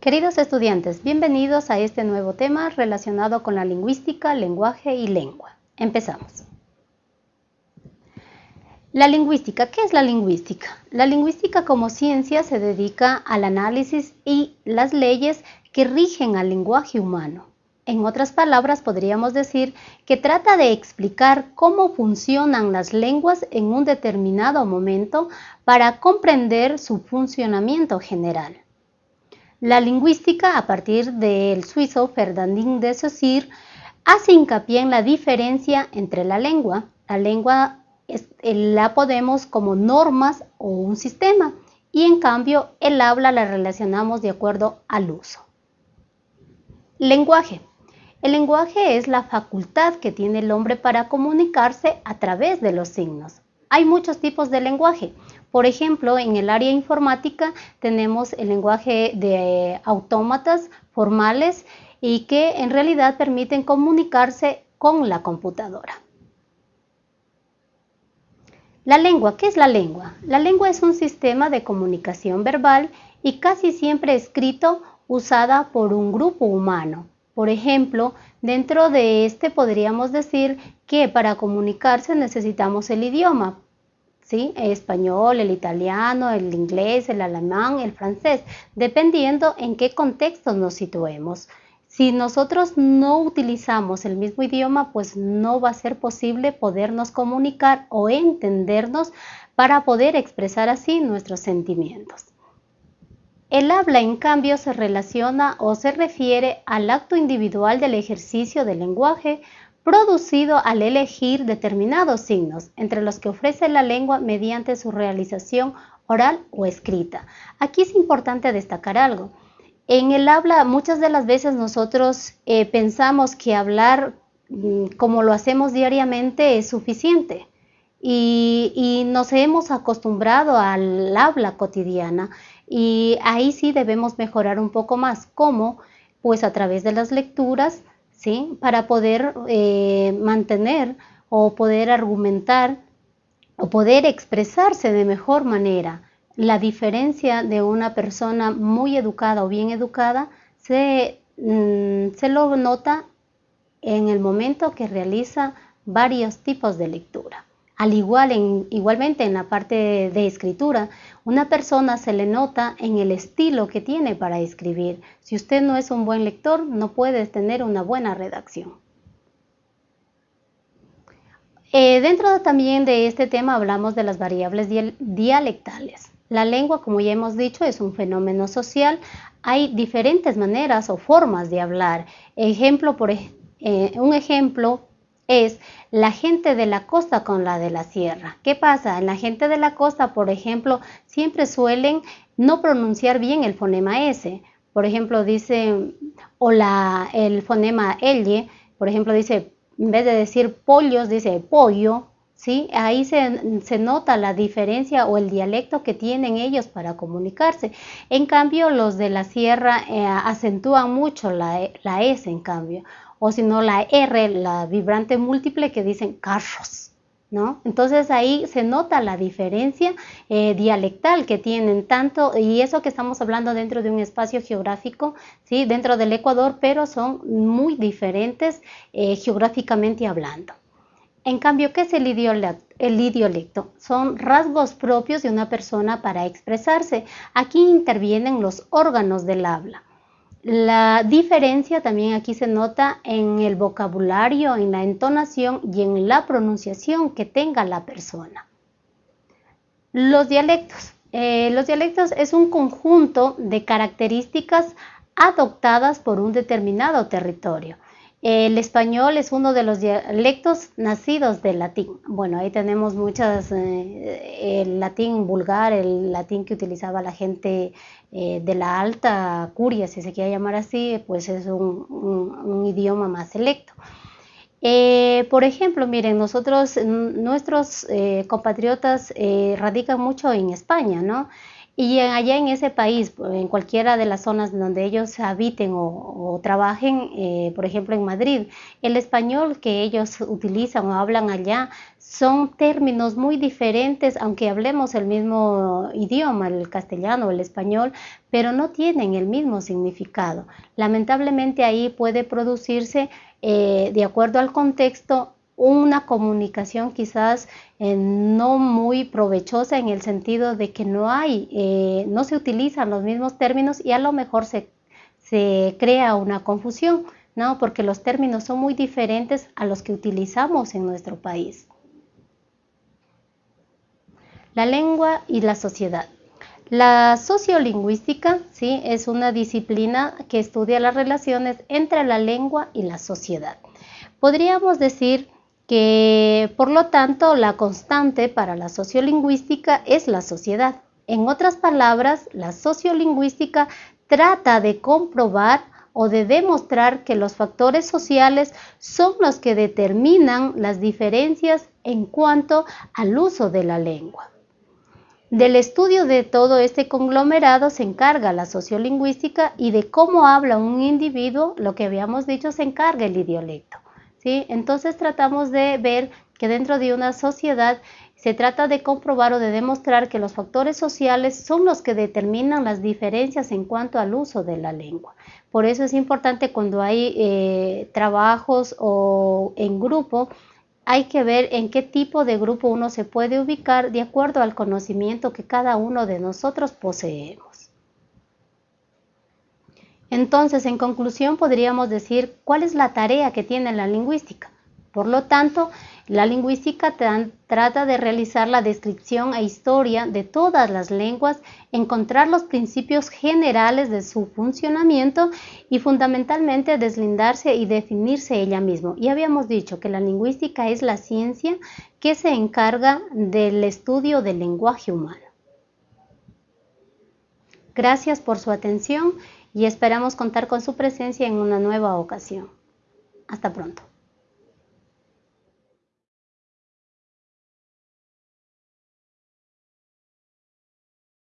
Queridos estudiantes, bienvenidos a este nuevo tema relacionado con la lingüística, lenguaje y lengua. Empezamos. La lingüística, ¿qué es la lingüística? La lingüística como ciencia se dedica al análisis y las leyes que rigen al lenguaje humano. En otras palabras, podríamos decir que trata de explicar cómo funcionan las lenguas en un determinado momento para comprender su funcionamiento general. La lingüística, a partir del suizo Ferdinand de Saussure, hace hincapié en la diferencia entre la lengua. La lengua eh, la podemos como normas o un sistema y en cambio el habla la relacionamos de acuerdo al uso. Lenguaje. El lenguaje es la facultad que tiene el hombre para comunicarse a través de los signos. Hay muchos tipos de lenguaje. Por ejemplo, en el área informática tenemos el lenguaje de autómatas formales y que en realidad permiten comunicarse con la computadora. La lengua, ¿qué es la lengua? La lengua es un sistema de comunicación verbal y casi siempre escrito usada por un grupo humano. Por ejemplo, dentro de este podríamos decir que para comunicarse necesitamos el idioma, El español, el italiano, el inglés, el alemán, el francés, dependiendo en qué contexto nos situemos. Si nosotros no utilizamos el mismo idioma, pues no va a ser posible podernos comunicar o entendernos para poder expresar así nuestros sentimientos. El habla, en cambio, se relaciona o se refiere al acto individual del ejercicio del lenguaje producido al elegir determinados signos, entre los que ofrece la lengua mediante su realización oral o escrita. Aquí es importante destacar algo. En el habla muchas de las veces nosotros eh, pensamos que hablar mm, como lo hacemos diariamente es suficiente y, y nos hemos acostumbrado al habla cotidiana y ahí sí debemos mejorar un poco más. ¿Cómo? Pues a través de las lecturas, Para poder eh, mantener o poder argumentar o poder expresarse de mejor manera. La diferencia de una persona muy educada o bien educada se, mm, se lo nota en el momento que realiza varios tipos de lectura. Al igual, en, igualmente en la parte de, escritura, una persona se le nota en el estilo que tiene para escribir. Si usted no es un buen lector, no puede tener una buena redacción. Eh, dentro también de este tema hablamos de las variables dialectales. La lengua, como ya hemos dicho, es un fenómeno social. Hay diferentes maneras o formas de hablar. Ejemplo, por, eh, un ejemplo es la gente de la costa con la de la sierra. ¿Qué pasa? La gente de la costa, por ejemplo, siempre suelen no pronunciar bien el fonema S. Por ejemplo, dice, o la, el fonema L, por ejemplo, dice, en vez de decir pollos, dice pollo, ¿sí? Ahí se, nota la diferencia o el dialecto que tienen ellos para comunicarse. En cambio, los de la sierra eh, acentúan mucho la, la S, en cambio o si no la R, la vibrante múltiple que dicen carros. ¿No? Entonces ahí se nota la diferencia eh, dialectal que tienen tanto, y eso que estamos hablando dentro de un espacio geográfico, ¿sí? dentro del Ecuador, pero son muy diferentes eh, geográficamente hablando. En cambio, ¿qué es el idiolecto? Son rasgos propios de una persona para expresarse. Aquí intervienen los órganos del habla. La diferencia también aquí se nota en el vocabulario, en la entonación y en la pronunciación que tenga la persona. Los dialectos. Eh, los dialectos es un conjunto de características adoptadas por un determinado territorio. El español es uno de los dialectos nacidos del latín. Bueno, ahí tenemos muchas, eh, el latín vulgar, el latín que utilizaba la gente eh, de la alta curia, si se quiere llamar así, pues es un, idioma más selecto. Eh, por ejemplo, miren, nosotros, nuestros compatriotas radican mucho en España, ¿no? Y allá en ese país, en cualquiera de las zonas donde ellos habiten o, trabajen, eh, por ejemplo en Madrid, el español que ellos utilizan o hablan allá son términos muy diferentes, aunque hablemos el mismo idioma, el castellano o el español, pero no tienen el mismo significado. Lamentablemente ahí puede producirse, eh, de acuerdo al contexto, una comunicación quizás eh, no muy provechosa en el sentido de que no hay, eh, no se utilizan los mismos términos y a lo mejor se, se crea una confusión, ¿no? Porque los términos son muy diferentes a los que utilizamos en nuestro país. La lengua y la sociedad. La sociolingüística ¿sí? es una disciplina que estudia las relaciones entre la lengua y la sociedad. Podríamos decir que por lo tanto la constante para la sociolingüística es la sociedad. En otras palabras, la sociolingüística trata de comprobar o de demostrar que los factores sociales son los que determinan las diferencias en cuanto al uso de la lengua. Del estudio de todo este conglomerado se encarga la sociolingüística y de cómo habla un individuo, lo que habíamos dicho, se encarga el idiolecto. Entonces tratamos de ver que dentro de una sociedad se trata de comprobar o de demostrar que los factores sociales son los que determinan las diferencias en cuanto al uso de la lengua. Por eso es importante cuando hay eh, trabajos o en grupo, hay que ver en qué tipo de grupo uno se puede ubicar de acuerdo al conocimiento que cada uno de nosotros poseemos. Entonces, en conclusión, podríamos decir cuál es la tarea que tiene la lingüística. Por lo tanto, la lingüística trata de realizar la descripción e historia de todas las lenguas, encontrar los principios generales de su funcionamiento y fundamentalmente deslindarse y definirse ella misma. Y habíamos dicho que la lingüística es la ciencia que se encarga del estudio del lenguaje humano. Gracias por su atención y esperamos contar con su presencia en una nueva ocasión. Hasta pronto.